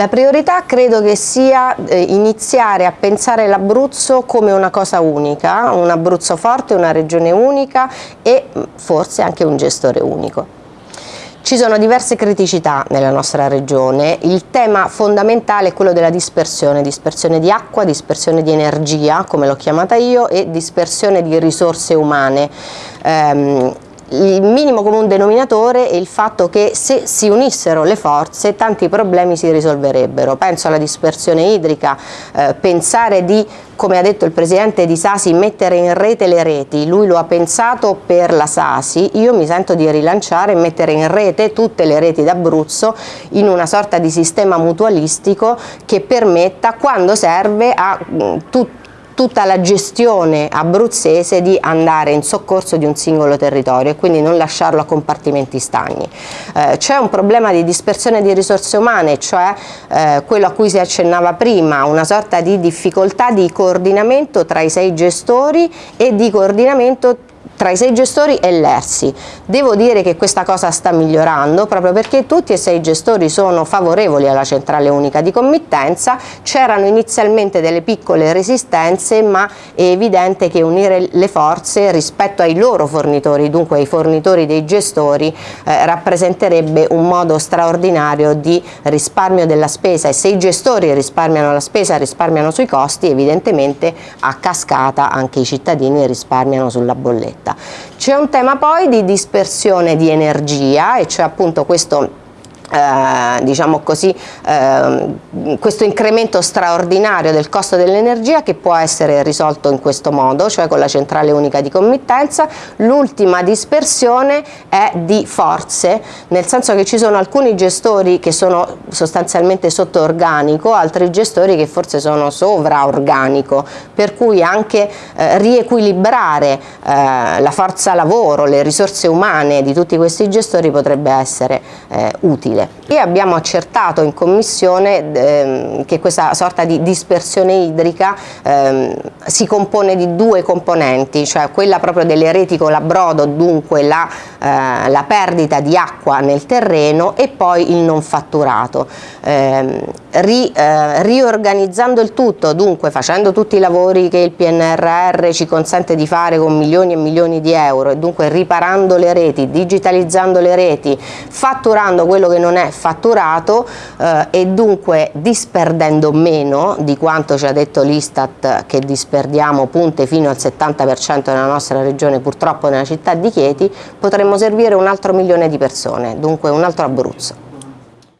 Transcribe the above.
La priorità credo che sia eh, iniziare a pensare l'Abruzzo come una cosa unica, un Abruzzo forte, una regione unica e mm, forse anche un gestore unico. Ci sono diverse criticità nella nostra regione, il tema fondamentale è quello della dispersione, dispersione di acqua, dispersione di energia come l'ho chiamata io e dispersione di risorse umane. Um, il minimo comune denominatore è il fatto che se si unissero le forze tanti problemi si risolverebbero. Penso alla dispersione idrica, eh, pensare di, come ha detto il presidente di Sasi, mettere in rete le reti, lui lo ha pensato per la Sasi, io mi sento di rilanciare e mettere in rete tutte le reti d'Abruzzo in una sorta di sistema mutualistico che permetta quando serve a mm, tutti tutta la gestione abruzzese di andare in soccorso di un singolo territorio e quindi non lasciarlo a compartimenti stagni. Eh, C'è un problema di dispersione di risorse umane, cioè eh, quello a cui si accennava prima, una sorta di difficoltà di coordinamento tra i sei gestori e di coordinamento tra i sei gestori e l'ERSI. Devo dire che questa cosa sta migliorando proprio perché tutti e sei i gestori sono favorevoli alla centrale unica di committenza, c'erano inizialmente delle piccole resistenze ma è evidente che unire le forze rispetto ai loro fornitori, dunque ai fornitori dei gestori, eh, rappresenterebbe un modo straordinario di risparmio della spesa e se i gestori risparmiano la spesa, risparmiano sui costi, evidentemente a cascata anche i cittadini risparmiano sulla bolletta. C'è un tema poi di dispersione di energia e cioè appunto questo eh, diciamo così, eh, questo incremento straordinario del costo dell'energia che può essere risolto in questo modo, cioè con la centrale unica di committenza. L'ultima dispersione è di forze, nel senso che ci sono alcuni gestori che sono sostanzialmente sotto organico, altri gestori che forse sono sovra organico, per cui anche eh, riequilibrare eh, la forza lavoro, le risorse umane di tutti questi gestori potrebbe essere utile possibile. E abbiamo accertato in commissione ehm, che questa sorta di dispersione idrica ehm, si compone di due componenti, cioè quella proprio delle reti con l'abbrodo, dunque la, eh, la, perdita di acqua nel terreno e poi il non fatturato. Eh, ri, eh, riorganizzando il tutto, dunque facendo tutti i lavori che il PNRR ci consente di fare con milioni e milioni di euro e dunque riparando le reti, digitalizzando le reti, fatturando quello che non è fatturato eh, e dunque disperdendo meno di quanto ci ha detto l'Istat che disperdiamo punte fino al 70% nella nostra regione, purtroppo nella città di Chieti, potremmo servire un altro milione di persone, dunque un altro Abruzzo.